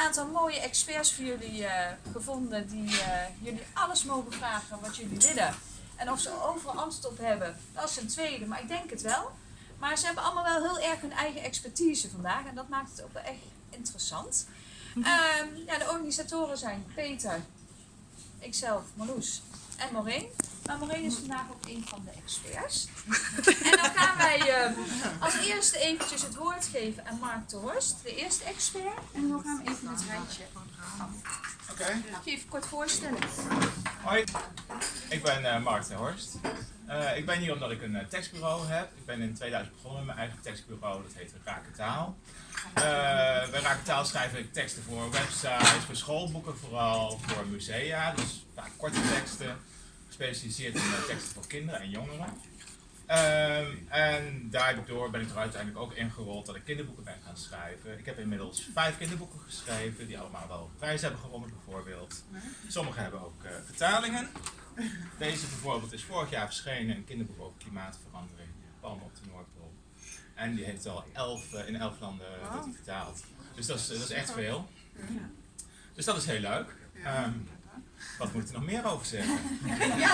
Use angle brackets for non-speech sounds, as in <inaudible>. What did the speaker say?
aantal mooie experts voor jullie eh, gevonden die eh, jullie alles mogen vragen wat jullie willen. En of ze overal antwoord op hebben, dat is een tweede, maar ik denk het wel. Maar ze hebben allemaal wel heel erg hun eigen expertise vandaag en dat maakt het ook wel echt interessant. Ehm, ja, de organisatoren zijn Peter, ikzelf, Marloes en Maureen. Maar Maureen is vandaag ook een van de experts. <laughs> En dan gaan wij als eerste eventjes het woord geven aan Mark de Horst, de eerste expert. En dan gaan we even het rijtje Oké. Mag je even kort voorstellen? Hoi, ik ben eh, Mark de Horst. Eh, ik ben hier omdat ik een eh, tekstbureau heb. Ik ben in 2000 begonnen met mijn eigen tekstbureau, dat heet Rakentaal. Uh, bij Rakentaal schrijf ik teksten voor websites, voor schoolboeken vooral, voor musea, dus vaak korte teksten, gespecialiseerd in teksten voor kinderen en jongeren. Ehm, en daardoor ben ik er uiteindelijk ook ingerold dat ik kinderboeken ben gaan schrijven. Ik heb inmiddels vijf kinderboeken geschreven, die allemaal wel prijzen hebben gewonnen bijvoorbeeld. Sommige hebben ook eh, vertalingen. Deze bijvoorbeeld is vorig jaar verschenen, een kinderboek over klimaatverandering, palmen op de Noordpool. En die heeft al elf, eh, in elf landen die vertaald. Dus dat is, dat is echt veel. Dus dat is heel leuk. Ehm, wat moet ik er nog meer over zeggen? Ja,